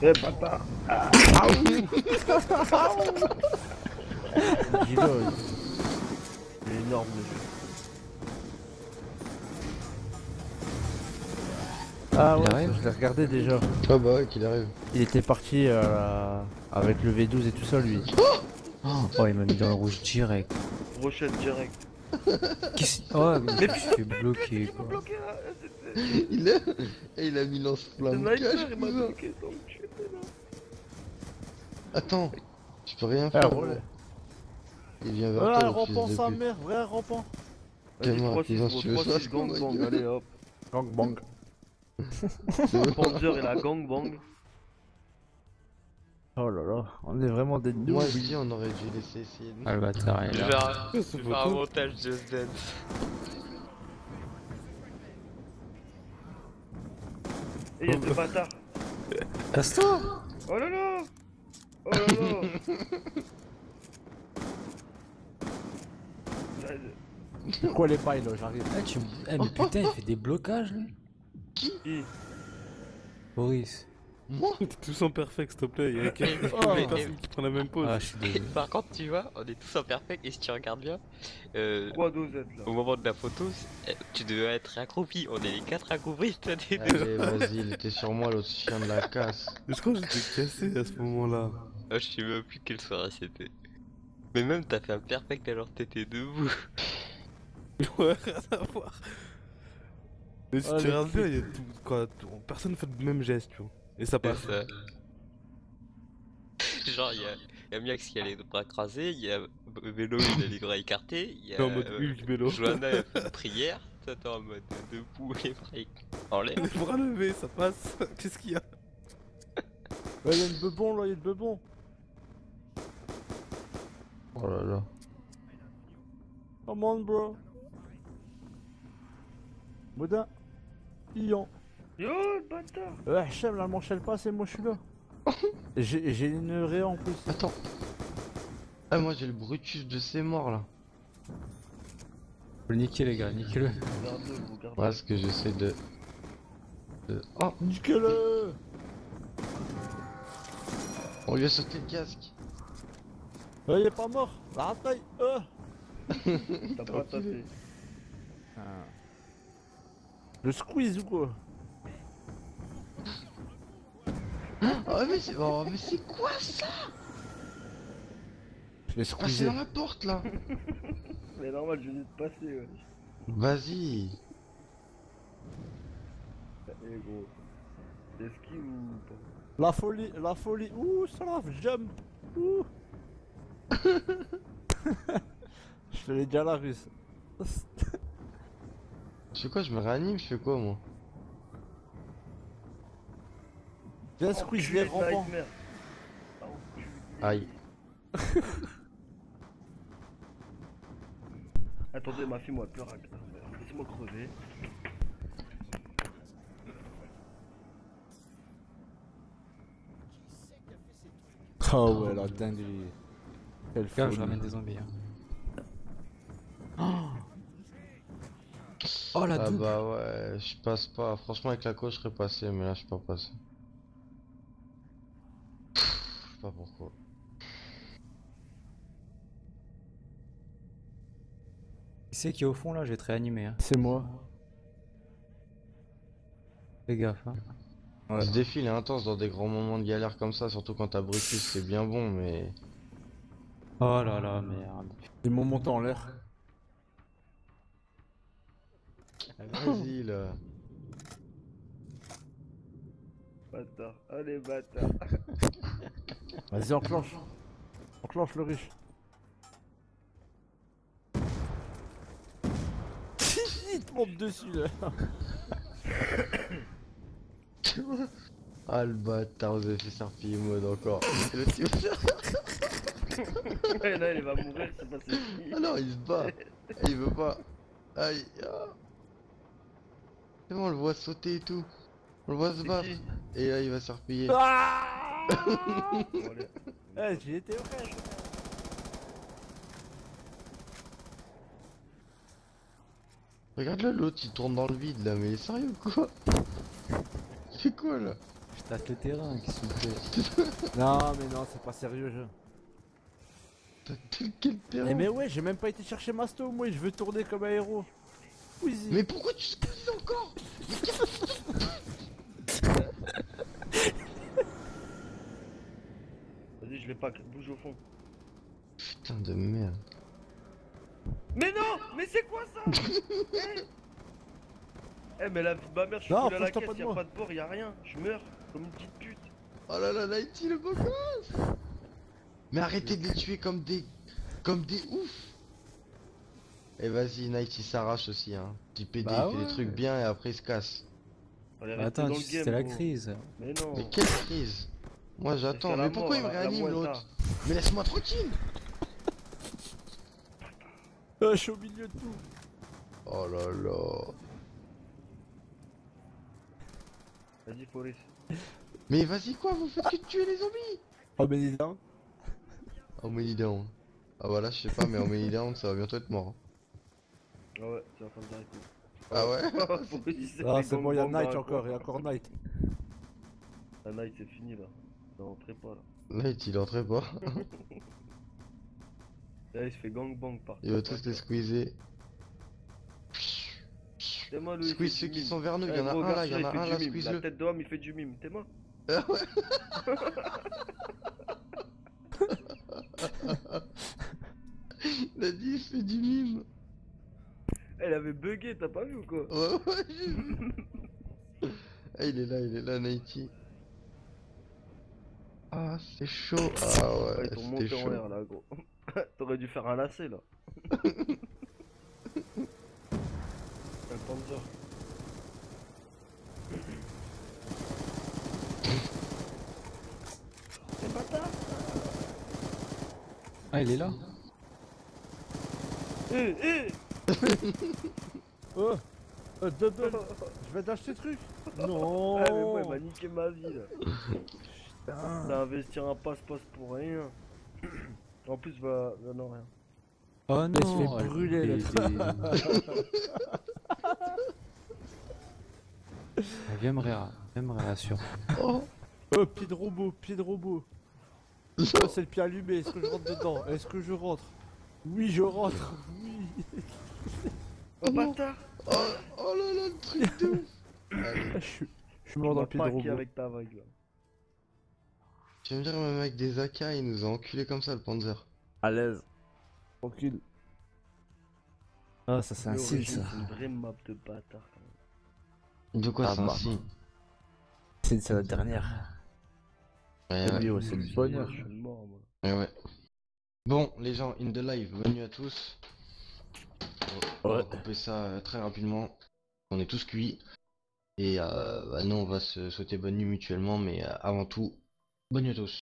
Eh bâtard Dis-le, il est énorme le jeu. Ah Il ouais, arrive je l'ai regardé déjà. Ah bah ouais, qu'il arrive. Il était parti euh, avec le V12 et tout ça lui. Oh, il m'a mis dans le rouge direct. Rochette direct. Qu'est-ce Oh, mais je suis bloqué quoi. Il a... Et il a mis lance-flamme. il tu. Attends, je peux rien Ah, faire. gros. Il vient vers Ah, toi, le rampant sa mère, vrai rampant. Vas-y, Calme-moi, 3 6 cousin, si tu veux 3 ça, 6 je gang bang, allez hop. Gang bang. Le Panzer et la gang bang. Oh là là, on est vraiment des Moi, noobs. je dis, on aurait dû laisser essayer. Ah, le bâtard est Je vais là. faire, je vais faire un montage Just Dance. Et y'a ce bâtard. Casse-toi Oh là là Oh là là Ça- Quoi les bails là, j'arrive. Ah, tu... Eh, mais putain, il fait des blocages lui Qui? Boris. Moi T'es tous en perfect, s'il te plaît. Y'a quelqu'un Oh, mais- personne qui prend la même pause. Ah. Par contre, tu vois, on est tous en perfect et si tu regardes bien, euh, 3 dosettes là. au moment de la photo, euh, tu devais être accroupi. On est les quatre accroupis, deux. Allez, vas-y, il était sur moi, l'autre chien de la casse. Je crois que j'étais cassé à ce moment-là? Ah, je sais même plus quelle soirée c'était. Mais même t'as fait un perfect alors que t'étais debout. Ouais, rien à voir. Mais si tu regardes bien, il y a tout. Quoi, tout- personne fait le même geste, tu vois. Et ça passe. ça. Genre, il y a, y a Miax qui a les bras crasés, il y a B- Vélo, il a les bras écartés, il y a en mode euh, Hulk vélo. Johanna, fait une prière, toi t'es en mode debout, les bras en l'air. Les bras levés, ça passe. Qu'est-ce qu'il y a? Ouais, y'a une bebon là, y'a une bebon. Oh là là. Come on bro. Boudin. Ion. Yo le bâtard Ouais, Hachem, là, m'enchaîne pas, c'est moi, je suis là. J'ai une ré en plus. Attends. Ah, moi j'ai le Brutus de ses morts là. Faut le niquer, les gars, niquez-le. Voilà ce que j'essaie de. de- Oh, Nique-le on lui a sauté le casque. Ouais, il est pas mort. La rataille. Euh. T'as pas tapé. Le squeeze ou quoi? Oh, mais c'est oh, mais c'est quoi ça? Je l'ai Ah, c'est squeezé. dans la porte là. Mais normal, je venais de passer, ouais. Vas-y. Eh gros. Esquive ou pas La folie, la folie. Ouh, ça la jump. Ouh. Je te l'ai déjà la russe. Je fais quoi? Je me réanime Je fais quoi moi? Viens squeeze les rampants. Aïe. Attendez, ma fille, moi, pleure. Laissez-moi crever. Oh ouais, la dinguerie. Quelle Gars, je ramène des zombies. hein. Oh la Ah double bah ouais, je passe pas. Franchement, avec la coach, je serais passé, mais là, je suis pas passé. Je sais pas pourquoi. Qui c'est qui est au fond là Je vais te réanimer. Hein. C'est moi. Fais gaffe. Hein. Ouais. Ce défi il est intense dans des grands moments de galère comme ça, surtout quand t'as Brutus, c'est bien bon, mais. Oh là là, merde. Ils m'ont monté en l'air. Vas-y là. Bâtard. Allez, bâtard. Vas-y, enclenche. Enclenche le riche. Il te monte dessus là. Ah le bâtard, vous avez fait serpiller mode encore. Et le type- Ouais, là, il va mourir, c'est pas qui. ah non, il se bat. Il veut pas. Aïe. ah. C'est bon, on le voit sauter et tout. On le voit se battre. Et là, il va serpiller. Ah. Eh, j'y étais vrai. Regarde là, l'autre il tourne dans le vide là, mais sérieux ou quoi C'est quoi là Tâte le terrain, qu'est-ce que tu fais Non, mais non, c'est pas sérieux, je. T'as quel terrain Eh, mais ouais, j'ai même pas été chercher Masto, moi, je veux tourner comme un héros. Wheezy. Mais pourquoi tu squeezes encore Vas-y, je l'ai pas, bouge au fond. Putain de merde. Mais non Mais c'est quoi ça Eh Eh, mais la vie de ma mère, je suis Non, à la caisse, pas de y'a pas de bord, y'a rien. Je meurs comme une petite pute. Oh là là, Nighty le gosse Mais arrêtez de les tuer comme des... Comme des oufs Et vas-y, Nighty s'arrache aussi, hein. Petit PD, Bah il fait ouais. des trucs bien et après il se casse. Bah, Attends, c'était la crise. Mais non. Mais quelle crise Moi j'attends, mais pourquoi il me la- la réanime l'autre Mais laisse-moi tranquille je suis au milieu de tout. Oh là là Vas-y, Forest. Mais vas-y quoi, vous faites que tuer les zombies Oh, mais dis donc. Oh down. Ah voilà, je sais pas, mais en many down, ça va bientôt être mort. Ah ouais, c'est en train de s'arrêter. Ah ouais il s'est Ah, c'est bon, y'a gang-bang dans Night un encore, y'a encore Night. La night, c'est fini là. Non, entrez pas là. Night il entrait pas. Là, il se fait gangbang par Il va tous les squeezer. C'est moi, lui, il Squeeze ceux qui sont vers nous, il Eh, y en a gros, un là, il y en a un là, squeeze La tête d'homme, il fait du mime. T'es moi Ah ouais Il a dit il fait du mime. Elle avait bugué, t'as pas vu ou quoi Ouais ouais j'ai vu. Ah il est là, il est là Nighty. Ah c'est chaud. Ah Ouais, ouais, ils t'ont c'était monté en chaud. l'air là, gros. T'aurais dû faire un lacet là. un panzer. C'est bâtard Ah, il est là Eh, eh Oh, euh, double. Je vais d'acheter ce truc. Non. Ah mais moi il m'a niqué ma vie là. Putain. T'as investi un passe-passe pour rien. En plus va... va- non rien. Oh Mais il se non fait brûler, Ah, Viens me réa- viens me réassurer. Oh Oh, pied de robot, pied de robot. Oh, c'est le pied allumé, est-ce que je rentre dedans? Est-ce que je rentre? Oui, je rentre. Oui. Oh bâtard Oh, oh là là le truc de ouf Allez. Je suis, mort dans le pied de robot. avec ta vague là. Tu vas me dire même avec des AK il nous a enculé comme ça le Panzer. À l'aise. Tranquille. Ah, ça c'est un signe ça. C'est une vraie map de bâtard quand même. De quoi Ah c'est un signe c'est la dernière. Ouais, Oui, ouais. ouais, c'est le bonheur. Je suis mort moi. ouais, ouais. Bon les gens, in the live, bienvenue à tous. On va Ouais. couper ça euh, très rapidement. On est tous cuits. Et euh, bah, nous on va se souhaiter bonne nuit mutuellement, mais euh, avant tout, bonne nuit à tous.